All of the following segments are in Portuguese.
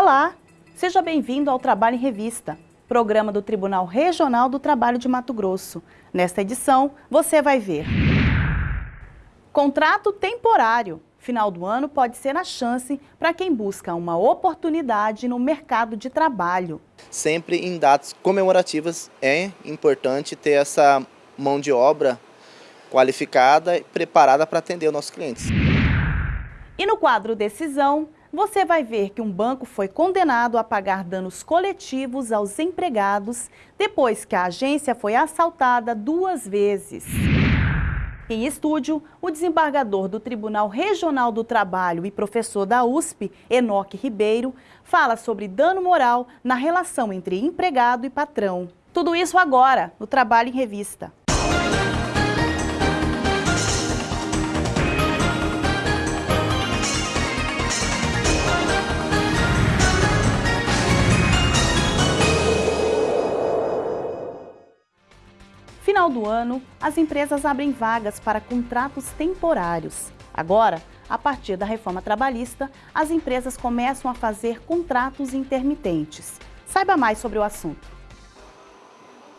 Olá, seja bem-vindo ao Trabalho em Revista, programa do Tribunal Regional do Trabalho de Mato Grosso. Nesta edição, você vai ver Contrato temporário. Final do ano pode ser a chance para quem busca uma oportunidade no mercado de trabalho. Sempre em datas comemorativas é importante ter essa mão de obra qualificada e preparada para atender os nossos clientes. E no quadro Decisão, você vai ver que um banco foi condenado a pagar danos coletivos aos empregados depois que a agência foi assaltada duas vezes. Em estúdio, o desembargador do Tribunal Regional do Trabalho e professor da USP, Enoque Ribeiro, fala sobre dano moral na relação entre empregado e patrão. Tudo isso agora, no Trabalho em Revista. Final do ano, as empresas abrem vagas para contratos temporários. Agora, a partir da reforma trabalhista, as empresas começam a fazer contratos intermitentes. Saiba mais sobre o assunto.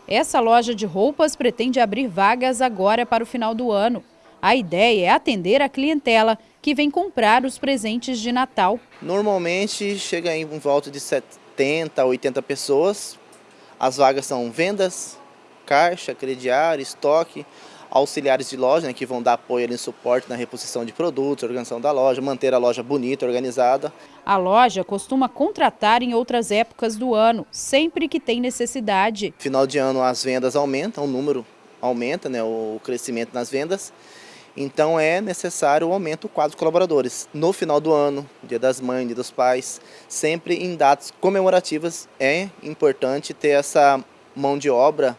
Essa loja de roupas pretende abrir vagas agora para o final do ano. A ideia é atender a clientela que vem comprar os presentes de Natal. Normalmente chega em volta de 70, 80 pessoas. As vagas são vendas, caixa, crediário, estoque, auxiliares de loja, né, que vão dar apoio ali, suporte na reposição de produtos, organização da loja, manter a loja bonita, organizada. A loja costuma contratar em outras épocas do ano, sempre que tem necessidade. Final de ano as vendas aumentam, o número aumenta, né, o crescimento nas vendas. Então é necessário o aumento do quadro de colaboradores. No final do ano, dia das mães, dia dos pais, sempre em datas comemorativas é importante ter essa mão de obra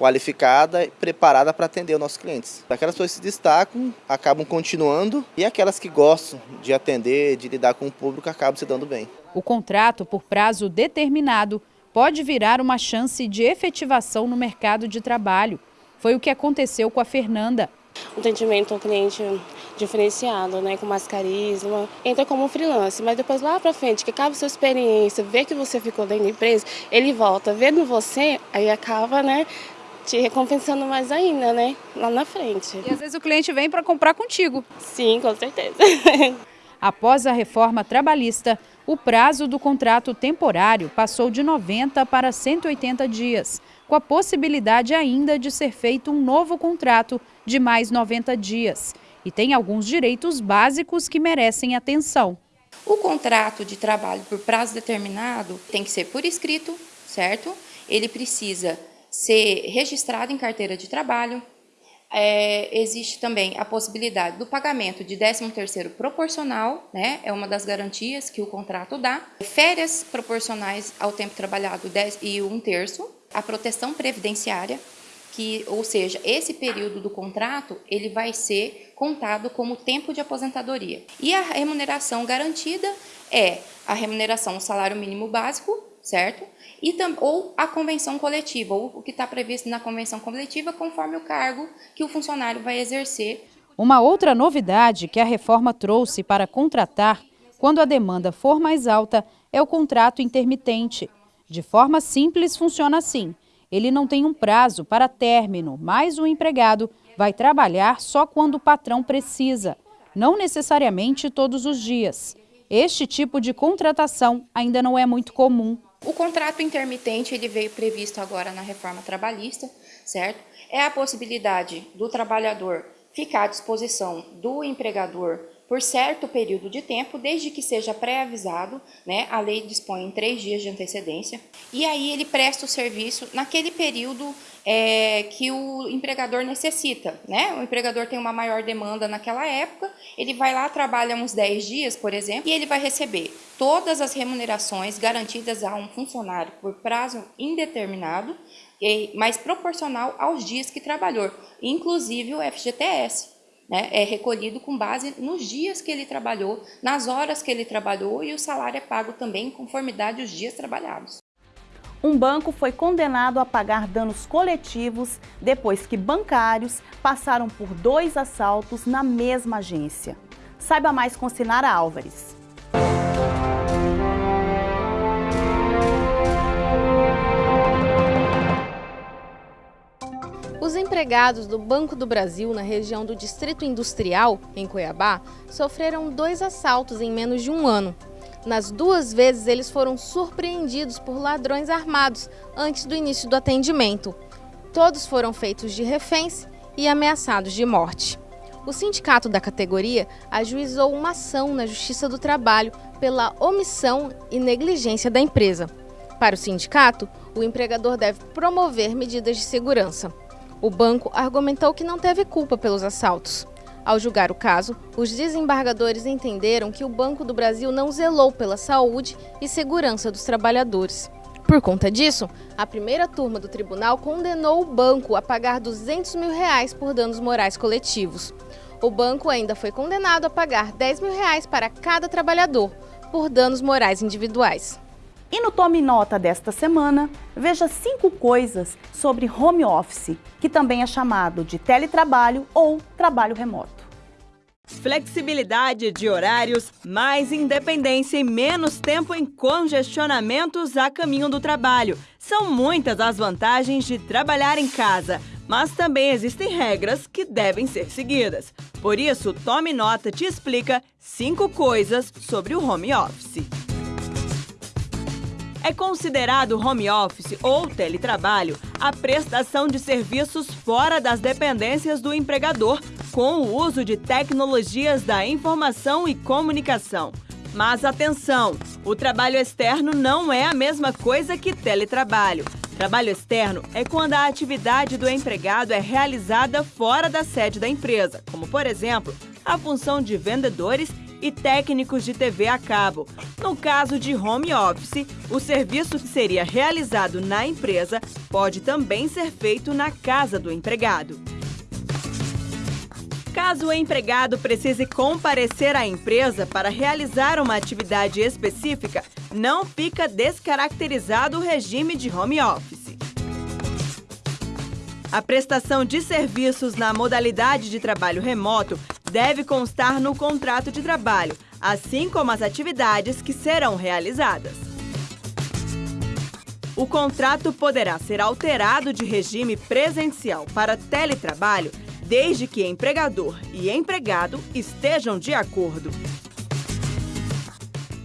qualificada e preparada para atender os nossos clientes. Aquelas pessoas que se destacam, acabam continuando e aquelas que gostam de atender, de lidar com o público, acabam se dando bem. O contrato por prazo determinado pode virar uma chance de efetivação no mercado de trabalho. Foi o que aconteceu com a Fernanda. Um atendimento ao cliente diferenciado, né, com mais carisma. Entra como freelance, mas depois lá para frente, que acaba a sua experiência, vê que você ficou dentro da empresa, ele volta vendo você, aí acaba, né, te recompensando mais ainda, né? Lá na frente. E às vezes o cliente vem para comprar contigo. Sim, com certeza. Após a reforma trabalhista, o prazo do contrato temporário passou de 90 para 180 dias, com a possibilidade ainda de ser feito um novo contrato de mais 90 dias. E tem alguns direitos básicos que merecem atenção. O contrato de trabalho por prazo determinado tem que ser por escrito, certo? Ele precisa ser registrado em carteira de trabalho. É, existe também a possibilidade do pagamento de 13º proporcional, né? é uma das garantias que o contrato dá. Férias proporcionais ao tempo trabalhado 10 e um terço. A proteção previdenciária, que, ou seja, esse período do contrato ele vai ser contado como tempo de aposentadoria. E a remuneração garantida é a remuneração, o salário mínimo básico, certo? e ou a convenção coletiva, ou o que está previsto na convenção coletiva, conforme o cargo que o funcionário vai exercer. Uma outra novidade que a reforma trouxe para contratar, quando a demanda for mais alta, é o contrato intermitente. De forma simples, funciona assim. Ele não tem um prazo para término, mas o empregado vai trabalhar só quando o patrão precisa, não necessariamente todos os dias. Este tipo de contratação ainda não é muito comum o contrato intermitente ele veio previsto agora na reforma trabalhista, certo? É a possibilidade do trabalhador ficar à disposição do empregador por certo período de tempo, desde que seja pré-avisado, né? A lei dispõe em três dias de antecedência. E aí ele presta o serviço naquele período é, que o empregador necessita, né? O empregador tem uma maior demanda naquela época, ele vai lá, trabalha uns 10 dias, por exemplo, e ele vai receber todas as remunerações garantidas a um funcionário por prazo indeterminado, mas proporcional aos dias que trabalhou, inclusive o FGTS né, é recolhido com base nos dias que ele trabalhou, nas horas que ele trabalhou e o salário é pago também em conformidade aos dias trabalhados. Um banco foi condenado a pagar danos coletivos depois que bancários passaram por dois assaltos na mesma agência. Saiba mais com Sinara Álvares. Empregados do Banco do Brasil na região do Distrito Industrial, em Cuiabá, sofreram dois assaltos em menos de um ano. Nas duas vezes, eles foram surpreendidos por ladrões armados antes do início do atendimento. Todos foram feitos de reféns e ameaçados de morte. O sindicato da categoria ajuizou uma ação na Justiça do Trabalho pela omissão e negligência da empresa. Para o sindicato, o empregador deve promover medidas de segurança. O banco argumentou que não teve culpa pelos assaltos. Ao julgar o caso, os desembargadores entenderam que o Banco do Brasil não zelou pela saúde e segurança dos trabalhadores. Por conta disso, a primeira turma do tribunal condenou o banco a pagar 200 mil reais por danos morais coletivos. O banco ainda foi condenado a pagar 10 mil reais para cada trabalhador por danos morais individuais. E no Tome Nota desta semana, veja cinco coisas sobre home office, que também é chamado de teletrabalho ou trabalho remoto. Flexibilidade de horários, mais independência e menos tempo em congestionamentos a caminho do trabalho. São muitas as vantagens de trabalhar em casa, mas também existem regras que devem ser seguidas. Por isso, Tome Nota te explica cinco coisas sobre o home office. É considerado home office ou teletrabalho a prestação de serviços fora das dependências do empregador com o uso de tecnologias da informação e comunicação. Mas atenção, o trabalho externo não é a mesma coisa que teletrabalho. Trabalho externo é quando a atividade do empregado é realizada fora da sede da empresa, como, por exemplo, a função de vendedores e técnicos de TV a cabo. No caso de home office, o serviço que seria realizado na empresa pode também ser feito na casa do empregado. Caso o empregado precise comparecer à empresa para realizar uma atividade específica, não fica descaracterizado o regime de home office. A prestação de serviços na modalidade de trabalho remoto deve constar no contrato de trabalho, assim como as atividades que serão realizadas. O contrato poderá ser alterado de regime presencial para teletrabalho desde que empregador e empregado estejam de acordo.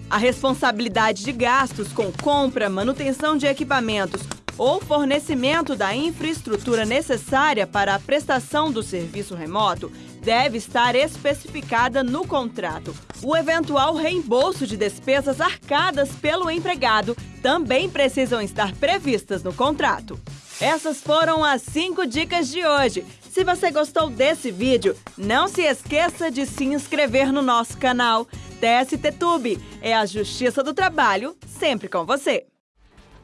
A responsabilidade de gastos com compra, manutenção de equipamentos ou fornecimento da infraestrutura necessária para a prestação do serviço remoto deve estar especificada no contrato. O eventual reembolso de despesas arcadas pelo empregado também precisam estar previstas no contrato. Essas foram as 5 dicas de hoje. Se você gostou desse vídeo, não se esqueça de se inscrever no nosso canal. TST Tube é a Justiça do Trabalho, sempre com você.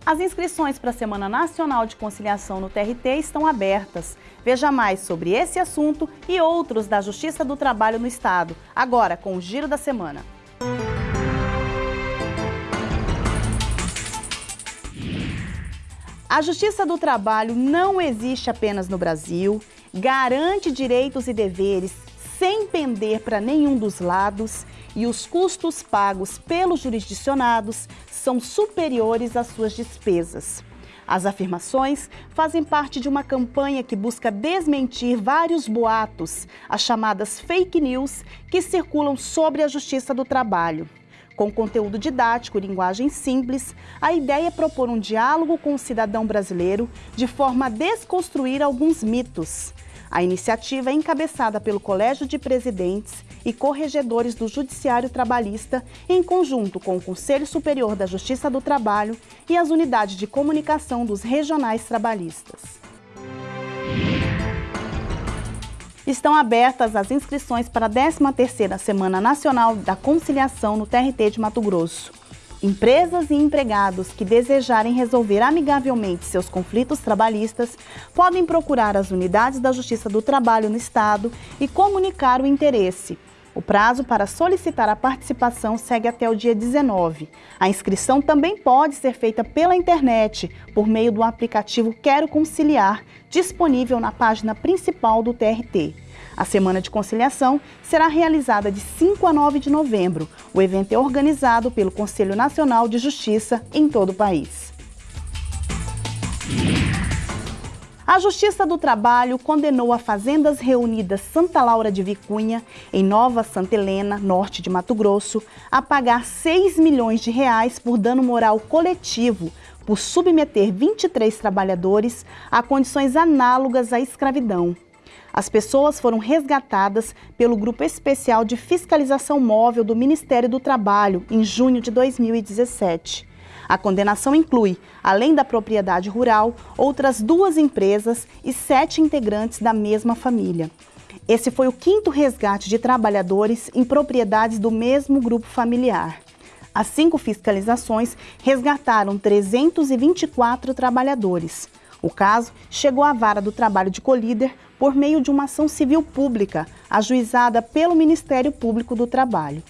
As inscrições para a Semana Nacional de Conciliação no TRT estão abertas. Veja mais sobre esse assunto e outros da Justiça do Trabalho no Estado, agora com o Giro da Semana. A Justiça do Trabalho não existe apenas no Brasil, garante direitos e deveres sem pender para nenhum dos lados e os custos pagos pelos jurisdicionados são superiores às suas despesas. As afirmações fazem parte de uma campanha que busca desmentir vários boatos, as chamadas fake news, que circulam sobre a justiça do trabalho. Com conteúdo didático e linguagem simples, a ideia é propor um diálogo com o cidadão brasileiro de forma a desconstruir alguns mitos. A iniciativa é encabeçada pelo Colégio de Presidentes e Corregedores do Judiciário Trabalhista, em conjunto com o Conselho Superior da Justiça do Trabalho e as unidades de comunicação dos regionais trabalhistas. Estão abertas as inscrições para a 13ª Semana Nacional da Conciliação no TRT de Mato Grosso. Empresas e empregados que desejarem resolver amigavelmente seus conflitos trabalhistas podem procurar as unidades da Justiça do Trabalho no Estado e comunicar o interesse. O prazo para solicitar a participação segue até o dia 19. A inscrição também pode ser feita pela internet, por meio do aplicativo Quero Conciliar, disponível na página principal do TRT. A Semana de Conciliação será realizada de 5 a 9 de novembro. O evento é organizado pelo Conselho Nacional de Justiça em todo o país. A Justiça do Trabalho condenou a Fazendas Reunidas Santa Laura de Vicunha, em Nova Santa Helena, norte de Mato Grosso, a pagar 6 milhões de reais por dano moral coletivo por submeter 23 trabalhadores a condições análogas à escravidão. As pessoas foram resgatadas pelo Grupo Especial de Fiscalização Móvel do Ministério do Trabalho em junho de 2017. A condenação inclui, além da propriedade rural, outras duas empresas e sete integrantes da mesma família. Esse foi o quinto resgate de trabalhadores em propriedades do mesmo grupo familiar. As cinco fiscalizações resgataram 324 trabalhadores. O caso chegou à vara do trabalho de Colíder por meio de uma ação civil pública, ajuizada pelo Ministério Público do Trabalho.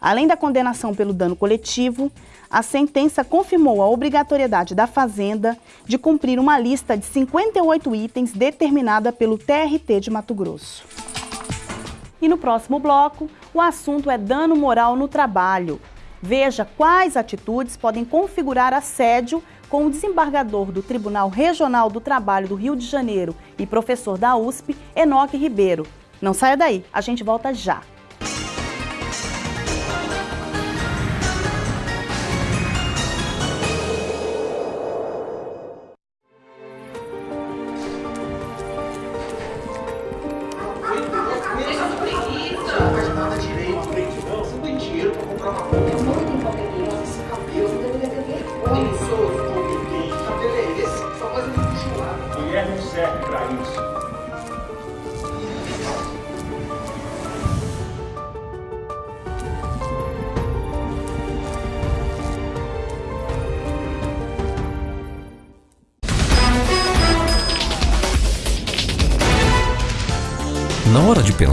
Além da condenação pelo dano coletivo, a sentença confirmou a obrigatoriedade da Fazenda de cumprir uma lista de 58 itens determinada pelo TRT de Mato Grosso. E no próximo bloco, o assunto é dano moral no trabalho. Veja quais atitudes podem configurar assédio com o desembargador do Tribunal Regional do Trabalho do Rio de Janeiro e professor da USP, Enoque Ribeiro. Não saia daí, a gente volta já.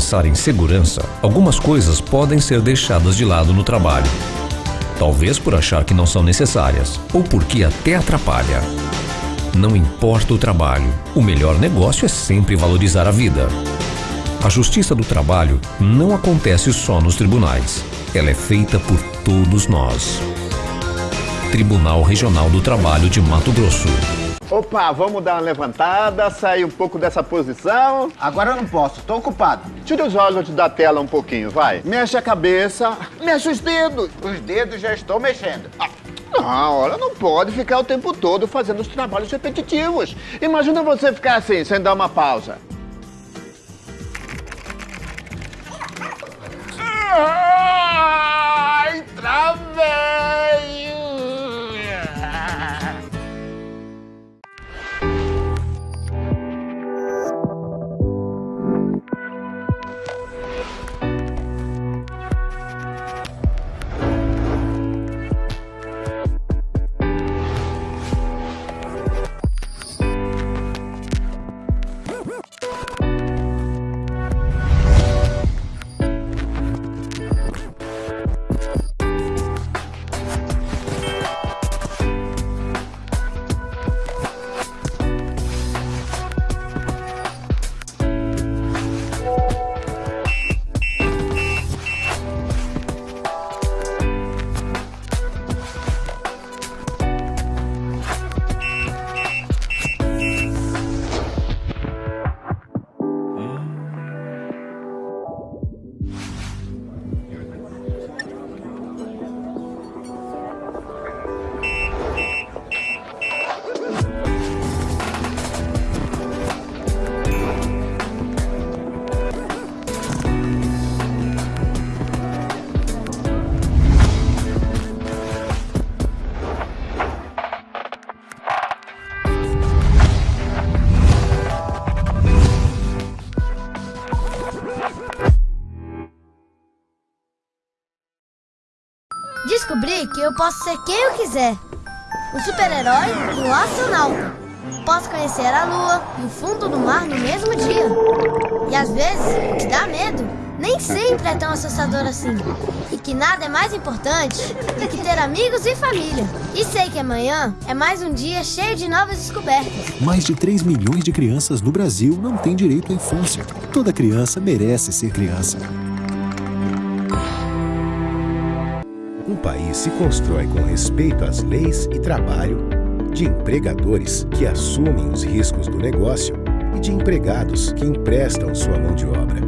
Pensar em segurança, algumas coisas podem ser deixadas de lado no trabalho. Talvez por achar que não são necessárias ou porque até atrapalha. Não importa o trabalho, o melhor negócio é sempre valorizar a vida. A justiça do trabalho não acontece só nos tribunais. Ela é feita por todos nós. Tribunal Regional do Trabalho de Mato Grosso. Opa, vamos dar uma levantada, sair um pouco dessa posição. Agora eu não posso, tô ocupado. Tira os olhos da tela um pouquinho, vai. Mexe a cabeça, mexe os dedos. Os dedos já estou mexendo. Ah, não, olha, não pode ficar o tempo todo fazendo os trabalhos repetitivos. Imagina você ficar assim, sem dar uma pausa. Ai, travei! Descobri que eu posso ser quem eu quiser. Um super-herói um astronauta. Posso conhecer a lua e o fundo do mar no mesmo dia. E às vezes, que dá medo nem sempre é tão assustador assim. E que nada é mais importante do que ter amigos e família. E sei que amanhã é mais um dia cheio de novas descobertas. Mais de 3 milhões de crianças no Brasil não têm direito à infância. Toda criança merece ser criança. Um país se constrói com respeito às leis e trabalho, de empregadores que assumem os riscos do negócio e de empregados que emprestam sua mão de obra.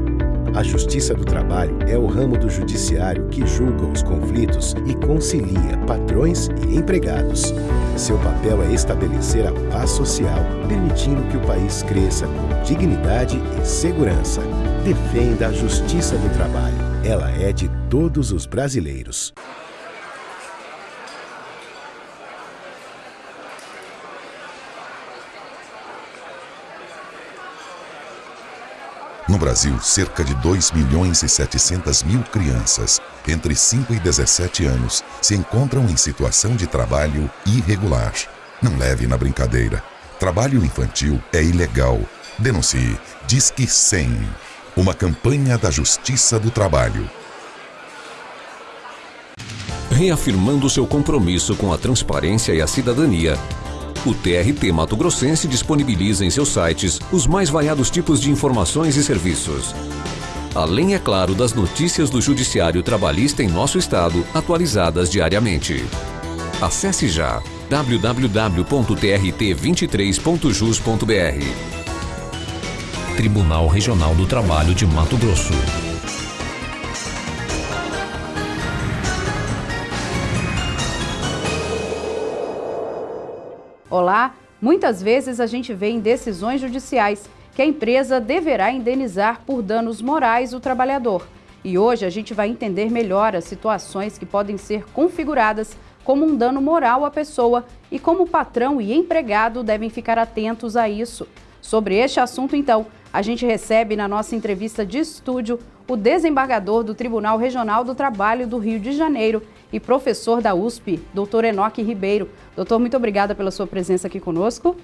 A Justiça do Trabalho é o ramo do judiciário que julga os conflitos e concilia patrões e empregados. Seu papel é estabelecer a paz social, permitindo que o país cresça com dignidade e segurança. Defenda a Justiça do Trabalho. Ela é de todos os brasileiros. No Brasil, cerca de 2 milhões e 700 mil crianças entre 5 e 17 anos se encontram em situação de trabalho irregular. Não leve na brincadeira. Trabalho infantil é ilegal. Denuncie. Disque 100. Uma campanha da Justiça do Trabalho. Reafirmando seu compromisso com a transparência e a cidadania, o TRT Mato Grossense disponibiliza em seus sites os mais variados tipos de informações e serviços. Além, é claro, das notícias do Judiciário Trabalhista em nosso estado, atualizadas diariamente. Acesse já www.trt23.jus.br. Tribunal Regional do Trabalho de Mato Grosso. Olá, muitas vezes a gente vê em decisões judiciais que a empresa deverá indenizar por danos morais o trabalhador. E hoje a gente vai entender melhor as situações que podem ser configuradas como um dano moral à pessoa e como patrão e empregado devem ficar atentos a isso. Sobre este assunto, então, a gente recebe na nossa entrevista de estúdio o desembargador do Tribunal Regional do Trabalho do Rio de Janeiro e professor da USP, doutor Enoque Ribeiro. Doutor, muito obrigada pela sua presença aqui conosco.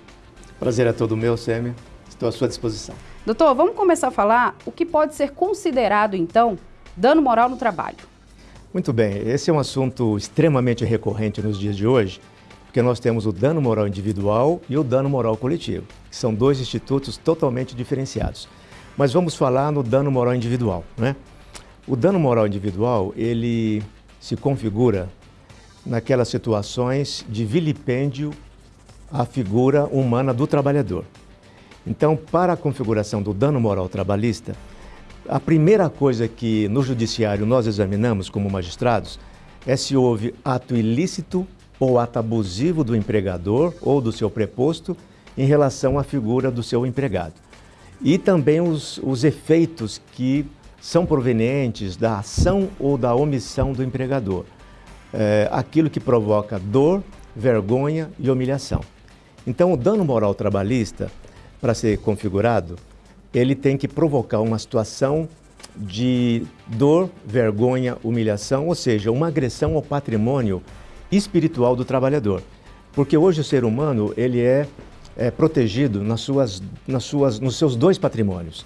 Prazer é todo meu, Sêmia. Estou à sua disposição. Doutor, vamos começar a falar o que pode ser considerado, então, dano moral no trabalho. Muito bem, esse é um assunto extremamente recorrente nos dias de hoje, porque nós temos o dano moral individual e o dano moral coletivo, que são dois institutos totalmente diferenciados. Mas vamos falar no dano moral individual, né? O dano moral individual, ele se configura naquelas situações de vilipêndio à figura humana do trabalhador. Então, para a configuração do dano moral trabalhista, a primeira coisa que no judiciário nós examinamos como magistrados é se houve ato ilícito ou ato abusivo do empregador ou do seu preposto em relação à figura do seu empregado. E também os, os efeitos que são provenientes da ação ou da omissão do empregador. É, aquilo que provoca dor, vergonha e humilhação. Então, o dano moral trabalhista, para ser configurado, ele tem que provocar uma situação de dor, vergonha, humilhação, ou seja, uma agressão ao patrimônio espiritual do trabalhador. Porque hoje o ser humano ele é, é protegido nas suas, nas suas, nos seus dois patrimônios.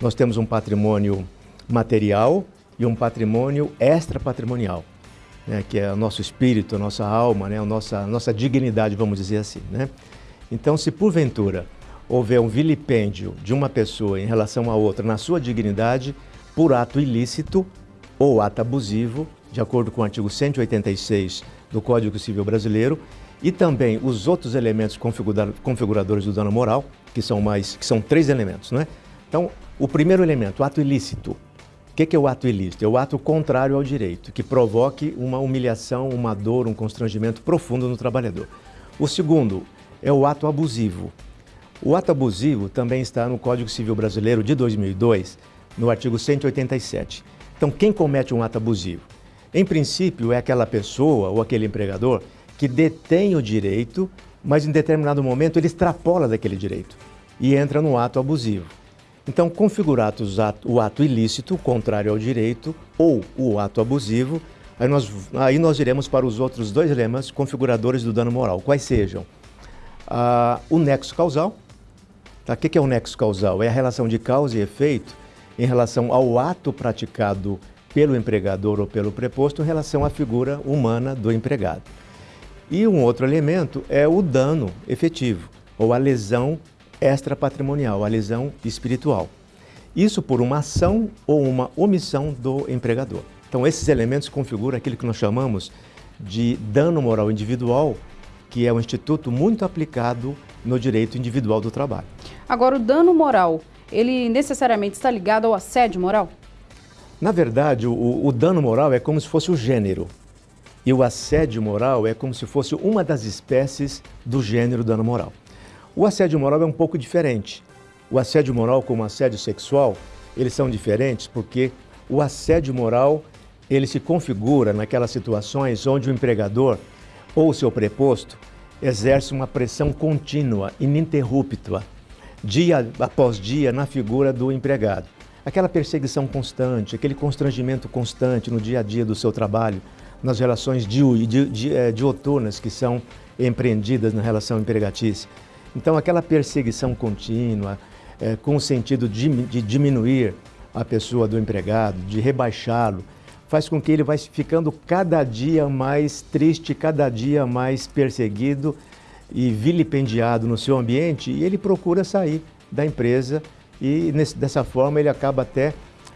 Nós temos um patrimônio material e um patrimônio extra-patrimonial, né, que é o nosso espírito, a nossa alma, né, a nossa, a nossa dignidade, vamos dizer assim. Né? Então, se porventura houver um vilipêndio de uma pessoa em relação a outra na sua dignidade, por ato ilícito ou ato abusivo, de acordo com o artigo 186 do Código Civil Brasileiro, e também os outros elementos configuradores do dano moral, que são mais, que são três elementos, não é? Então, o primeiro elemento, o ato ilícito, o que, é o ato ilícito? É o ato contrário ao direito, que provoque uma humilhação, uma dor, um constrangimento profundo no trabalhador. O segundo é o ato abusivo. O ato abusivo também está no Código Civil Brasileiro de 2002, no artigo 187. Então, quem comete um ato abusivo? Em princípio, é aquela pessoa ou aquele empregador que detém o direito, mas em determinado momento ele extrapola daquele direito e entra no ato abusivo. Então, configurado o ato ilícito, contrário ao direito, ou o ato abusivo, aí nós, aí nós iremos para os outros dois lemas configuradores do dano moral, quais sejam ah, o nexo causal. Tá? O que é o nexo causal? É a relação de causa e efeito em relação ao ato praticado pelo empregador ou pelo preposto em relação à figura humana do empregado. E um outro elemento é o dano efetivo, ou a lesão extrapatrimonial, a lesão espiritual. Isso por uma ação ou uma omissão do empregador. Então, esses elementos configuram aquilo que nós chamamos de dano moral individual, que é um instituto muito aplicado no direito individual do trabalho. Agora, o dano moral, ele necessariamente está ligado ao assédio moral? Na verdade, o, o dano moral é como se fosse o gênero. E o assédio moral é como se fosse uma das espécies do gênero dano moral. O assédio moral é um pouco diferente. O assédio moral como o assédio sexual, eles são diferentes porque o assédio moral, ele se configura naquelas situações onde o empregador ou o seu preposto exerce uma pressão contínua, ininterrupta, dia após dia na figura do empregado. Aquela perseguição constante, aquele constrangimento constante no dia a dia do seu trabalho, nas relações eh, dioturnas que são empreendidas na relação empregatícia. Então, aquela perseguição contínua, é, com o sentido de, de diminuir a pessoa do empregado, de rebaixá-lo, faz com que ele vai ficando cada dia mais triste, cada dia mais perseguido e vilipendiado no seu ambiente e ele procura sair da empresa e nesse, dessa forma ele acaba até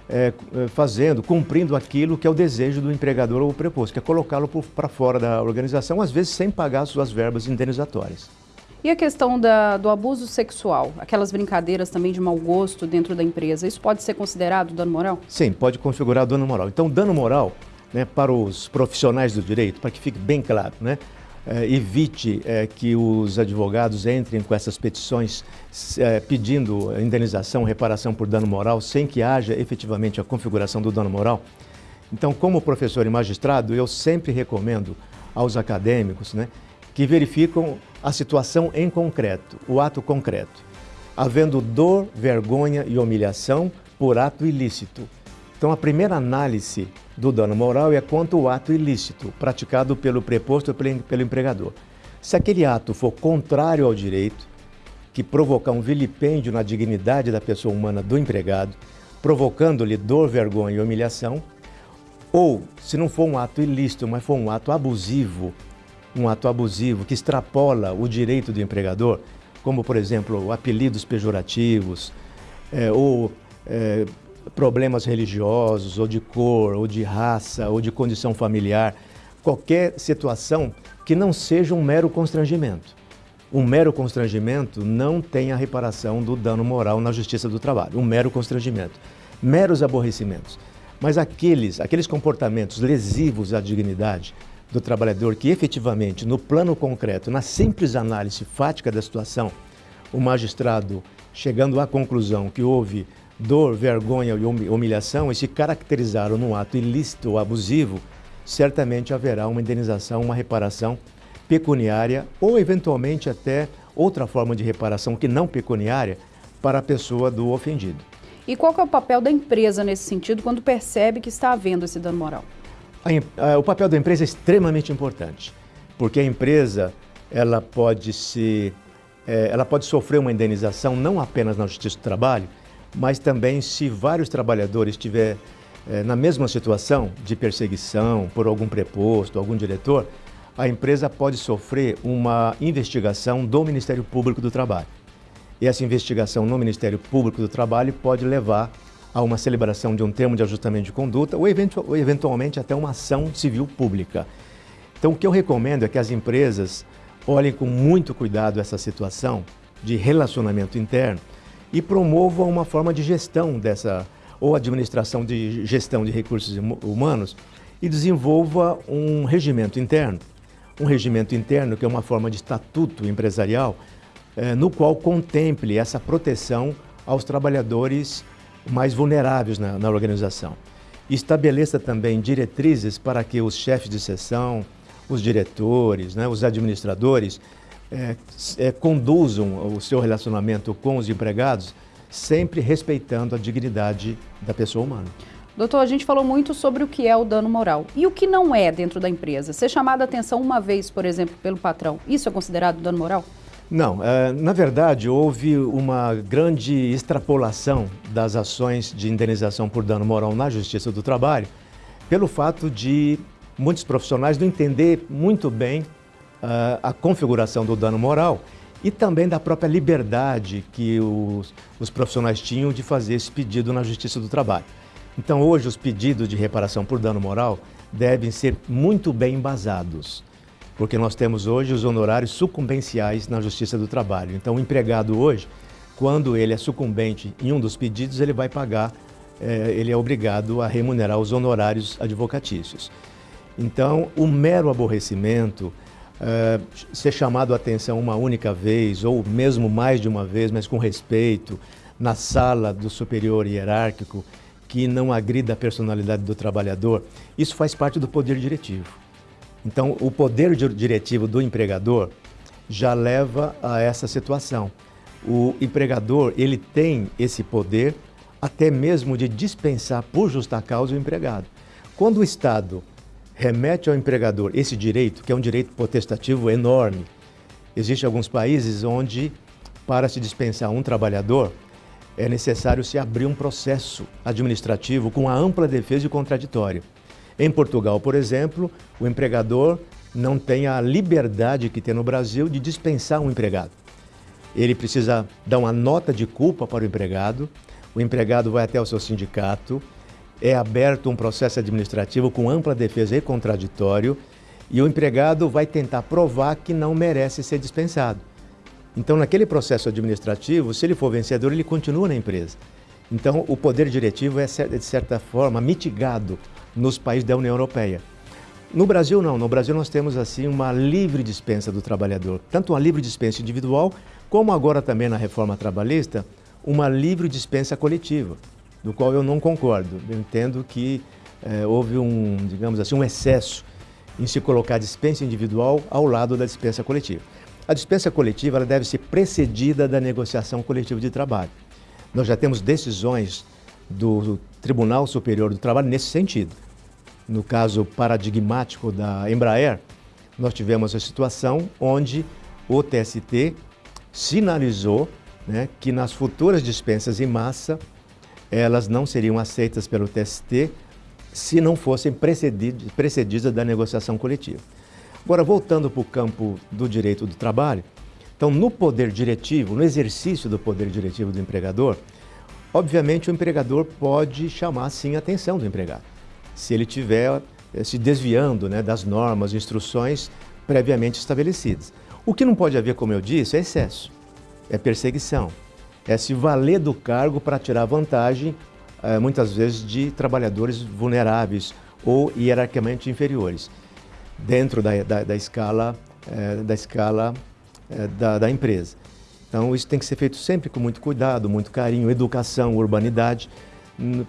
é, fazendo, cumprindo aquilo que é o desejo do empregador ou preposto, que é colocá-lo para fora da organização, às vezes sem pagar suas verbas indenizatórias. E a questão da, do abuso sexual, aquelas brincadeiras também de mau gosto dentro da empresa, isso pode ser considerado dano moral? Sim, pode configurar dano moral. Então, dano moral, né, para os profissionais do direito, para que fique bem claro, né, é, evite é, que os advogados entrem com essas petições é, pedindo indenização, reparação por dano moral, sem que haja efetivamente a configuração do dano moral. Então, como professor e magistrado, eu sempre recomendo aos acadêmicos né, que verificam a situação em concreto, o ato concreto, havendo dor, vergonha e humilhação por ato ilícito. Então, a primeira análise do dano moral é quanto ao ato ilícito praticado pelo preposto pelo empregador. Se aquele ato for contrário ao direito, que provocar um vilipêndio na dignidade da pessoa humana do empregado, provocando-lhe dor, vergonha e humilhação, ou se não for um ato ilícito, mas for um ato abusivo, um ato abusivo que extrapola o direito do empregador, como, por exemplo, apelidos pejorativos, é, ou é, problemas religiosos, ou de cor, ou de raça, ou de condição familiar, qualquer situação que não seja um mero constrangimento. Um mero constrangimento não tem a reparação do dano moral na justiça do trabalho, um mero constrangimento. Meros aborrecimentos. Mas aqueles, aqueles comportamentos lesivos à dignidade, do trabalhador que efetivamente, no plano concreto, na simples análise fática da situação, o magistrado, chegando à conclusão que houve dor, vergonha e humilhação e se caracterizaram num ato ilícito ou abusivo, certamente haverá uma indenização, uma reparação pecuniária ou eventualmente até outra forma de reparação que não pecuniária para a pessoa do ofendido. E qual é o papel da empresa nesse sentido quando percebe que está havendo esse dano moral? A, a, o papel da empresa é extremamente importante, porque a empresa ela pode se é, ela pode sofrer uma indenização não apenas na Justiça do Trabalho, mas também se vários trabalhadores estiver é, na mesma situação de perseguição por algum preposto, algum diretor, a empresa pode sofrer uma investigação do Ministério Público do Trabalho. E essa investigação no Ministério Público do Trabalho pode levar a uma celebração de um termo de ajustamento de conduta ou, eventu ou eventualmente até uma ação civil pública. Então, o que eu recomendo é que as empresas olhem com muito cuidado essa situação de relacionamento interno e promovam uma forma de gestão dessa, ou administração de gestão de recursos humanos e desenvolva um regimento interno. Um regimento interno que é uma forma de estatuto empresarial eh, no qual contemple essa proteção aos trabalhadores mais vulneráveis na, na organização. Estabeleça também diretrizes para que os chefes de seção, os diretores, né, os administradores é, é, conduzam o seu relacionamento com os empregados sempre respeitando a dignidade da pessoa humana. Doutor, a gente falou muito sobre o que é o dano moral. E o que não é dentro da empresa? Ser chamado a atenção uma vez, por exemplo, pelo patrão, isso é considerado dano moral? Não, é, na verdade houve uma grande extrapolação das ações de indenização por dano moral na Justiça do Trabalho, pelo fato de muitos profissionais não entender muito bem a configuração do dano moral e também da própria liberdade que os, os profissionais tinham de fazer esse pedido na Justiça do Trabalho. Então hoje os pedidos de reparação por dano moral devem ser muito bem embasados porque nós temos hoje os honorários sucumbenciais na Justiça do Trabalho. Então, o empregado hoje, quando ele é sucumbente em um dos pedidos, ele vai pagar, eh, ele é obrigado a remunerar os honorários advocatícios. Então, o mero aborrecimento, eh, ser chamado a atenção uma única vez, ou mesmo mais de uma vez, mas com respeito, na sala do superior hierárquico, que não agrida a personalidade do trabalhador, isso faz parte do poder diretivo. Então, o poder diretivo do empregador já leva a essa situação. O empregador, ele tem esse poder até mesmo de dispensar por justa causa o empregado. Quando o Estado remete ao empregador esse direito, que é um direito potestativo enorme, existem alguns países onde, para se dispensar um trabalhador, é necessário se abrir um processo administrativo com a ampla defesa e contraditório. Em Portugal, por exemplo, o empregador não tem a liberdade que tem no Brasil de dispensar um empregado. Ele precisa dar uma nota de culpa para o empregado, o empregado vai até o seu sindicato, é aberto um processo administrativo com ampla defesa e contraditório, e o empregado vai tentar provar que não merece ser dispensado. Então, naquele processo administrativo, se ele for vencedor, ele continua na empresa. Então, o poder diretivo é, de certa forma, mitigado nos países da União Europeia. No Brasil, não. No Brasil, nós temos, assim, uma livre dispensa do trabalhador. Tanto uma livre dispensa individual, como agora também na reforma trabalhista, uma livre dispensa coletiva, do qual eu não concordo. Eu entendo que eh, houve um, digamos assim, um excesso em se colocar a dispensa individual ao lado da dispensa coletiva. A dispensa coletiva ela deve ser precedida da negociação coletiva de trabalho. Nós já temos decisões do Tribunal Superior do Trabalho nesse sentido. No caso paradigmático da Embraer, nós tivemos a situação onde o TST sinalizou né, que nas futuras dispensas em massa, elas não seriam aceitas pelo TST se não fossem precedidas da negociação coletiva. Agora, voltando para o campo do direito do trabalho, então, no poder diretivo, no exercício do poder diretivo do empregador, obviamente o empregador pode chamar, sim, a atenção do empregado, se ele estiver eh, se desviando né, das normas, instruções previamente estabelecidas. O que não pode haver, como eu disse, é excesso, é perseguição, é se valer do cargo para tirar vantagem, eh, muitas vezes, de trabalhadores vulneráveis ou hierarquicamente inferiores dentro da, da, da escala, é, da, escala é, da, da empresa. Então, isso tem que ser feito sempre com muito cuidado, muito carinho, educação, urbanidade,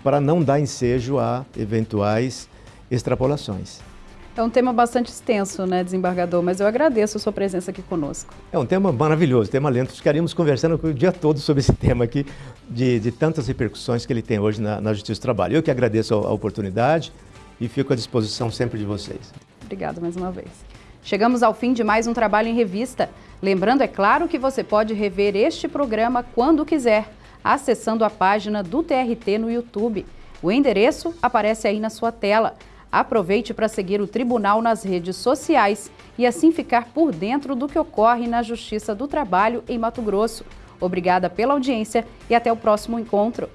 para não dar ensejo a eventuais extrapolações. É um tema bastante extenso, né, desembargador, mas eu agradeço a sua presença aqui conosco. É um tema maravilhoso, tema lento. Ficaríamos conversando o dia todo sobre esse tema aqui, de, de tantas repercussões que ele tem hoje na, na Justiça do Trabalho. Eu que agradeço a, a oportunidade e fico à disposição sempre de vocês. Obrigada mais uma vez. Chegamos ao fim de mais um Trabalho em Revista. Lembrando, é claro, que você pode rever este programa quando quiser, acessando a página do TRT no YouTube. O endereço aparece aí na sua tela. Aproveite para seguir o Tribunal nas redes sociais e assim ficar por dentro do que ocorre na Justiça do Trabalho em Mato Grosso. Obrigada pela audiência e até o próximo encontro.